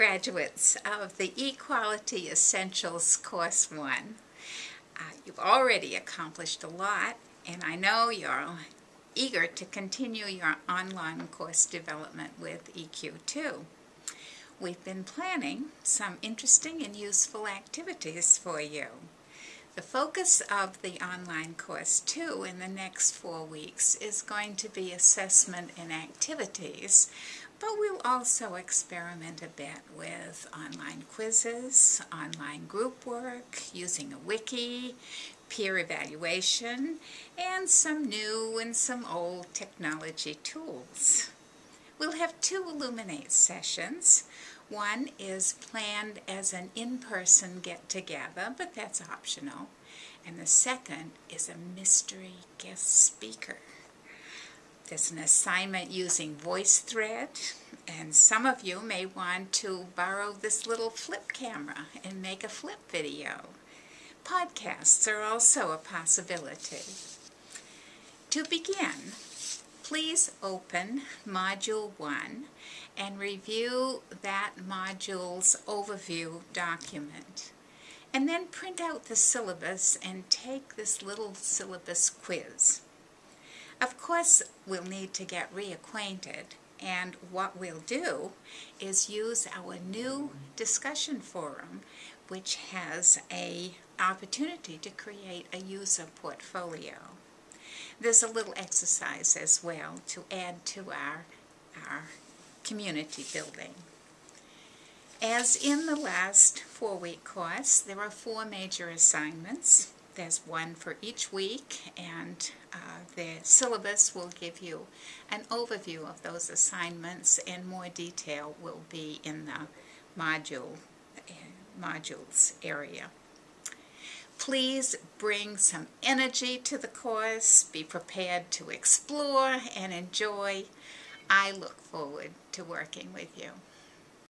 graduates of the Equality Essentials Course 1. Uh, you've already accomplished a lot, and I know you're eager to continue your online course development with EQ2. We've been planning some interesting and useful activities for you. The focus of the online course, 2 in the next four weeks is going to be assessment and activities, but we'll also experiment a bit with online quizzes, online group work, using a wiki, peer evaluation, and some new and some old technology tools. We'll have two Elluminate sessions. One is planned as an in-person get-together, but that's optional. And the second is a mystery guest speaker. There's an assignment using VoiceThread, and some of you may want to borrow this little flip camera and make a flip video. Podcasts are also a possibility. To begin, please open Module 1 and review that module's overview document. And then print out the syllabus and take this little syllabus quiz. Course, we'll need to get reacquainted, and what we'll do is use our new discussion forum, which has a opportunity to create a user portfolio. There's a little exercise as well to add to our, our community building. As in the last four-week course, there are four major assignments. There's one for each week, and uh, the syllabus will give you an overview of those assignments, and more detail will be in the module uh, modules area. Please bring some energy to the course, be prepared to explore and enjoy. I look forward to working with you.